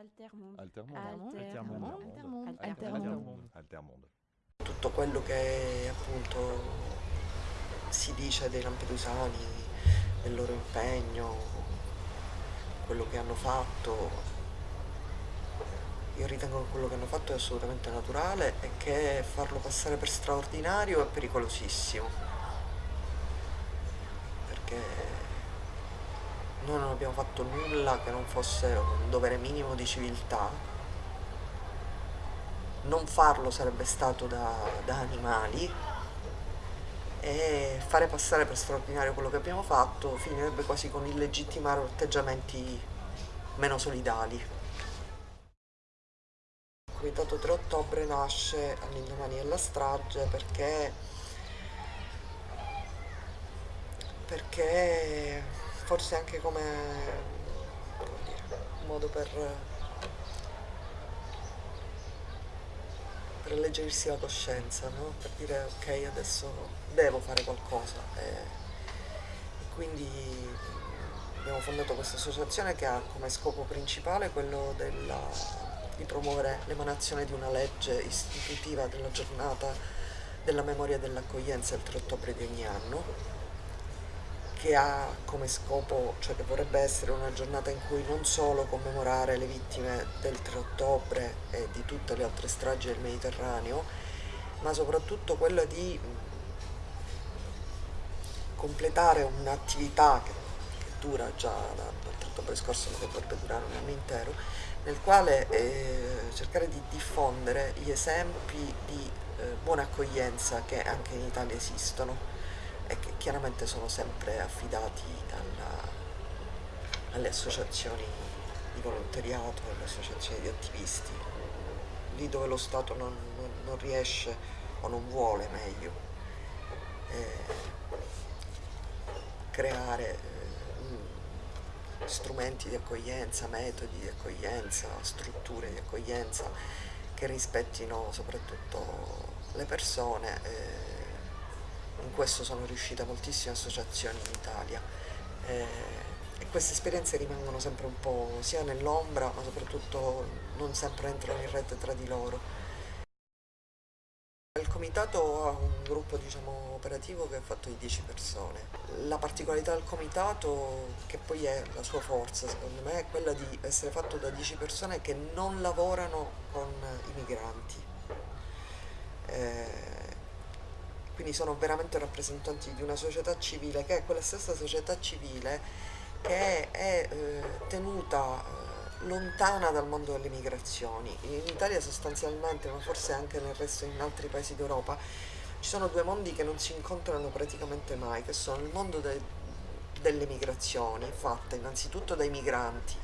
Altermonde. Altermonde. Altermonde. Altermonde. Altermonde. Altermonde. Tutto quello che appunto si dice dei lampedusani, del loro impegno, quello che hanno fatto, io ritengo che quello che hanno fatto è assolutamente naturale e che farlo passare per straordinario è pericolosissimo. Perché noi non abbiamo fatto nulla che non fosse un dovere minimo di civiltà. Non farlo sarebbe stato da, da animali e fare passare per straordinario quello che abbiamo fatto finirebbe quasi con illegittimare atteggiamenti meno solidali. Il Comitato 3 ottobre nasce all'indomani della strage perché, perché forse anche come, modo per, per alleggerirsi la coscienza, no? per dire ok adesso devo fare qualcosa e, e quindi abbiamo fondato questa associazione che ha come scopo principale quello della, di promuovere l'emanazione di una legge istitutiva della giornata della memoria e dell'accoglienza il 3 ottobre di ogni anno che ha come scopo, cioè che vorrebbe essere una giornata in cui non solo commemorare le vittime del 3 ottobre e di tutte le altre stragi del Mediterraneo, ma soprattutto quella di completare un'attività che, che, dura già dal 3 ottobre scorso, ma che dovrebbe durare un anno intero, nel quale eh, cercare di diffondere gli esempi di eh, buona accoglienza che anche in Italia esistono e che chiaramente sono sempre affidati alla, alle associazioni di volontariato, alle associazioni di attivisti, lì dove lo Stato non, non, non riesce o non vuole meglio eh, creare eh, strumenti di accoglienza, metodi di accoglienza, strutture di accoglienza che rispettino soprattutto le persone. Eh, in questo sono riuscite moltissime associazioni in Italia eh, e queste esperienze rimangono sempre un po' sia nell'ombra ma soprattutto non sempre entrano in rete tra di loro. Il comitato ha un gruppo diciamo, operativo che è fatto di 10 persone. La particolarità del comitato, che poi è la sua forza secondo me, è quella di essere fatto da 10 persone che non lavorano con i migranti. Eh, quindi sono veramente rappresentanti di una società civile che è quella stessa società civile che è eh, tenuta eh, lontana dal mondo delle migrazioni. In Italia sostanzialmente, ma forse anche nel resto in altri paesi d'Europa, ci sono due mondi che non si incontrano praticamente mai, che sono il mondo de delle migrazioni, fatte innanzitutto dai migranti,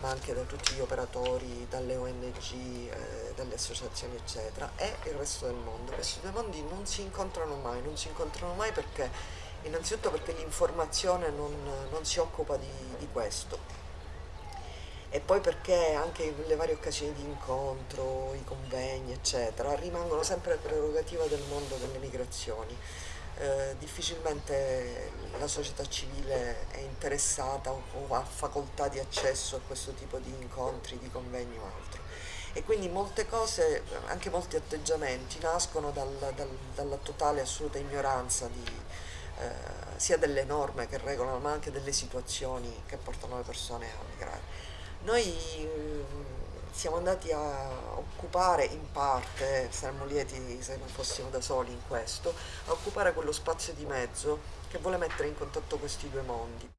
ma anche da tutti gli operatori, dalle ONG, eh, dalle associazioni eccetera, e il resto del mondo. Questi due mondi non si incontrano mai, non si incontrano mai perché, innanzitutto perché l'informazione non, non, si occupa di, di questo. E poi perché anche le varie occasioni di incontro, i convegni eccetera, rimangono sempre prerogativa del mondo delle migrazioni eh, difficilmente la società civile è interessata o, ha facoltà di accesso a questo tipo di incontri, di convegni o altro. E quindi molte cose, anche molti atteggiamenti, nascono dal, dal, dalla totale assoluta ignoranza di, eh, sia delle norme che regolano ma anche delle situazioni che portano le persone a migrare. Noi siamo andati a occupare in parte, saremmo lieti se non fossimo da soli in questo, a occupare quello spazio di mezzo che vuole mettere in contatto questi due mondi.